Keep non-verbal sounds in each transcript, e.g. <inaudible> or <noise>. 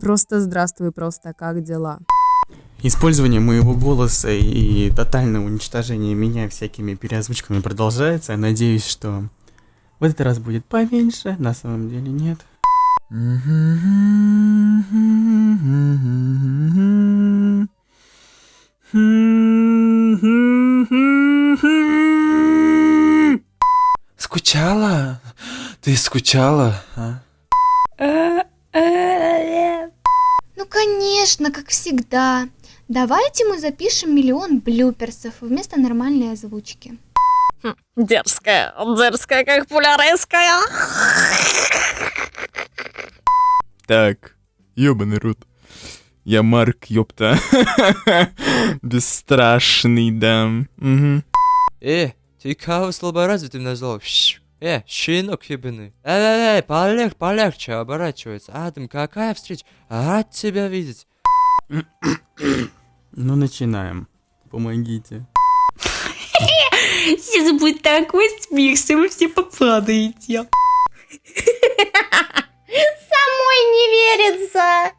Просто здравствуй, просто как дела? Использование моего голоса и тотальное уничтожение меня всякими переозвучками продолжается. Я надеюсь, что в этот раз будет поменьше. На самом деле нет. Скучала? Ты скучала, а? Ну, конечно, как всегда. Давайте мы запишем миллион блюперсов вместо нормальной озвучки. Дерзкая, дерзкая, как пуляреская. Так, ёбаный рот. Я Марк, ёпта. <laughs> Бесстрашный, да. Угу. Э, ты кого слаборазвитым назвал? Э, щенок ебаный. Эй, эй, полег, полегче оборачивается. Адам, какая встреча? Рад тебя видеть. Ну, начинаем. Помогите. Сейчас будет такой смех, что вы все попадаете. Самой не верится.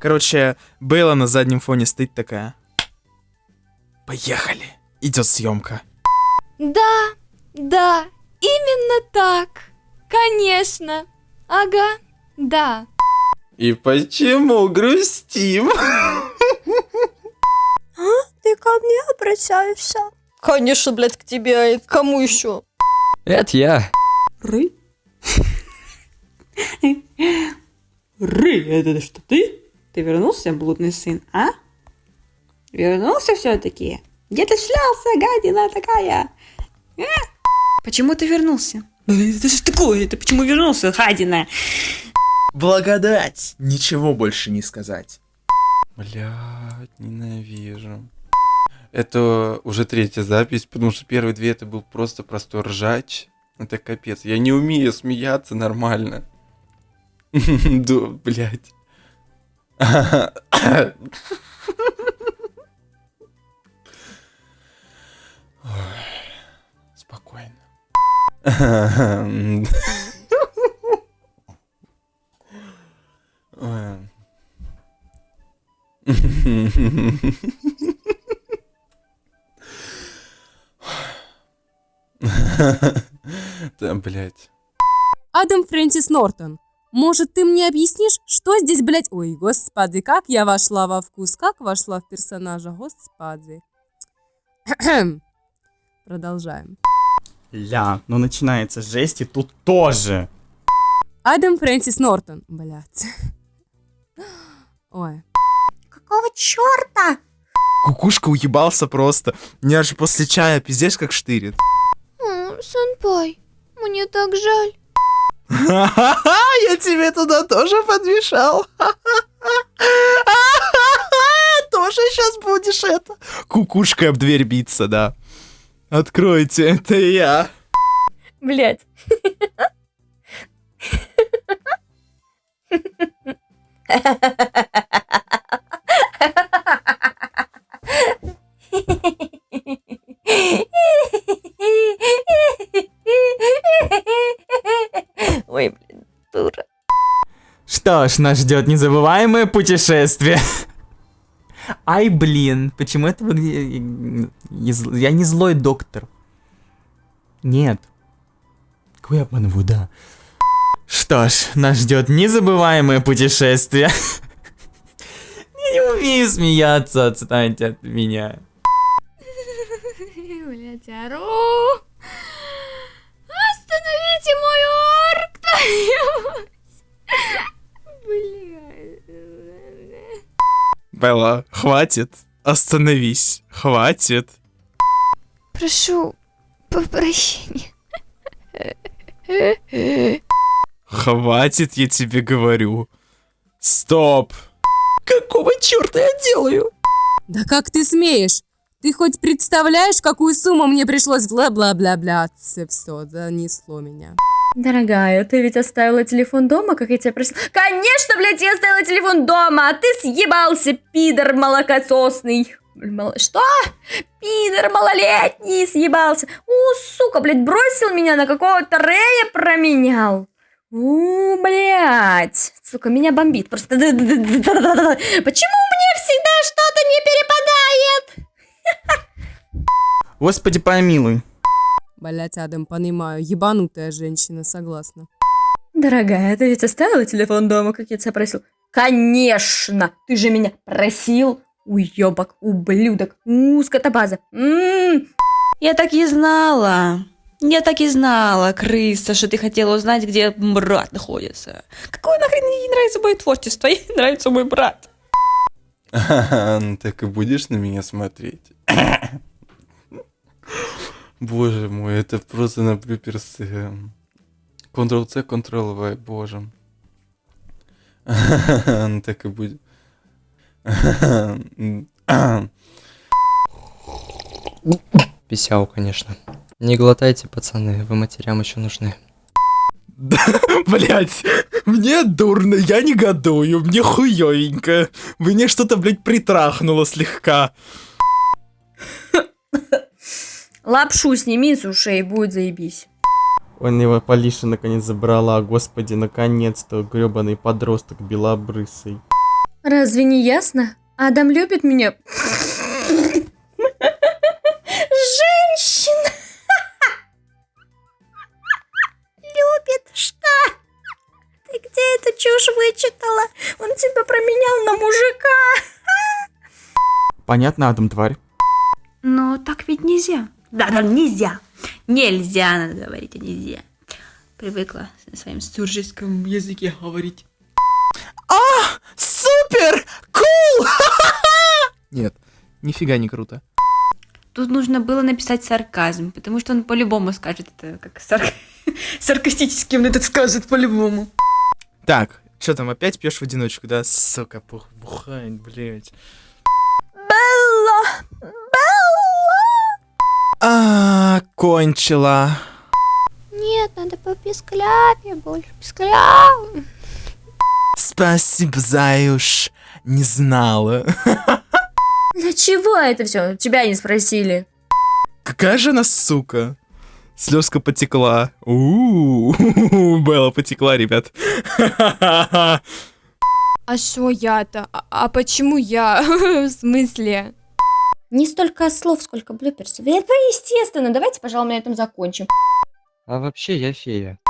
Короче, Бейла на заднем фоне стоит такая. Поехали. Идет съемка. Да, да, именно так. Конечно. Ага, да. И почему грустим? Ты ко мне обращаешься? Конечно, блядь, к тебе, а к кому еще? Это я. Ры? Ры, это что ты? Ты вернулся, блудный сын, а? Вернулся все-таки? Где ты шлялся, гадина такая? А? Почему ты вернулся? Это что такое? Ты почему вернулся, гадина? Благодать. Ничего больше не сказать. Блядь, ненавижу. Это уже третья запись, потому что первые две это был просто простой ржач. Это капец. Я не умею смеяться нормально. <laughs> Да, блядь. <laughs> Ой, Спокойно. <laughs> Да, блядь. Адам Фрэнсис Нортон, может, ты мне объяснишь, что здесь, блядь... Ой, господи, как я вошла во вкус, как вошла в персонажа, господи. <clears throat> Продолжаем. Ля, ну начинается жесть и тут тоже. Адам Фрэнсис Нортон, блядь. <laughs> Ой. Какого черта? Кукушка уебался просто. Меня же после чая пиздец как штырит. Сэнпай, мне так жаль. <laughs> Я тебе туда тоже подмешал. <laughs> Тоже сейчас будешь это. Кукушкой об дверь биться, да. Откройте, это я. Блядь. Ой, <laughs> Что ж, нас ждет незабываемое путешествие. Ай, блин, почему это выглядит... Я не злой доктор. Нет. Какой я обманываю, да. Что ж, нас ждет незабываемое путешествие. Я не умею смеяться, отстаньте от меня. Блять, ору. Остановите мой орк, твою Блядь. Белла, хватит. Остановись. Хватит. Прошу прощения. Хватит, я тебе говорю. Стоп. Какого черта я делаю? Да как ты смеешь? Ты хоть представляешь, какую сумму мне пришлось бла-бла-бла-бля. Все, все, занесло меня. Дорогая, ты ведь оставила телефон дома, как я тебя просила? Конечно, блядь, я оставила телефон дома, а ты съебался, пидор молокососный. Что? Пидор малолетний съебался. У, сука, блядь, бросил меня на какого-то Рея променял. У, блядь. Сука, меня бомбит. Просто... <laughs> Почему мне всегда что-то не перепадает? <laughs> Господи помилуй. Блять, Адам, понимаю, ебанутая женщина, согласна. Дорогая, ты ведь оставила телефон дома, как я тебя просил? Конечно! Ты же меня просил! Уебок, ублюдок, у, скотобаза. М, Я так и знала. Я так и знала, крыса, что ты хотела узнать, где брат находится. Какой нахрен ей нравится мое творчество? Ей нравится мой брат. Ну так и будешь на меня смотреть? Боже мой, это просто на блюперс. Ctrl-C, Ctrl-V, боже. <laughs> Ну так и будет. <coughs> Писяу, конечно. Не глотайте, пацаны, вы матерям еще нужны. <laughs> Блять, мне дурно, я негодую, мне хуёвенько. Мне что-то, блядь, притрахнуло слегка. Лапшу сними с ушей, будет заебись. Он его Полиша наконец забрала. Господи, наконец-то, гребаный подросток белобрысый. Разве не ясно? Адам любит меня. Женщина! Любит что? Ты где эту чушь вычитала? Он тебя променял на мужика. Понятно, Адам, тварь? Но так ведь нельзя. Да, да, нельзя. Нельзя, надо говорить, а нельзя. Привыкла на своем суржеском языке говорить. Супер! Кул! <laughs> Нет, нифига не круто. Тут нужно было написать сарказм, потому что он по-любому скажет это как сар... <laughs> саркастически, он этот скажет по-любому. Так, что там, опять пьешь в одиночку, да? Сука, бух, бухает, блядь. Белла! А, кончила. Нет, надо по пискляпе больше. Пискляп. Спасибо, Заюш. Не знала. Для <laughs> чего это все? Тебя не спросили. Какая же она сука. Слезка потекла. У-у-у, <laughs> Белла потекла, ребят. <laughs> А что я-то? А, а почему я? В смысле? Не столько слов, сколько блюперсов. Это естественно. Давайте, пожалуй, на этом закончим. А вообще я фея.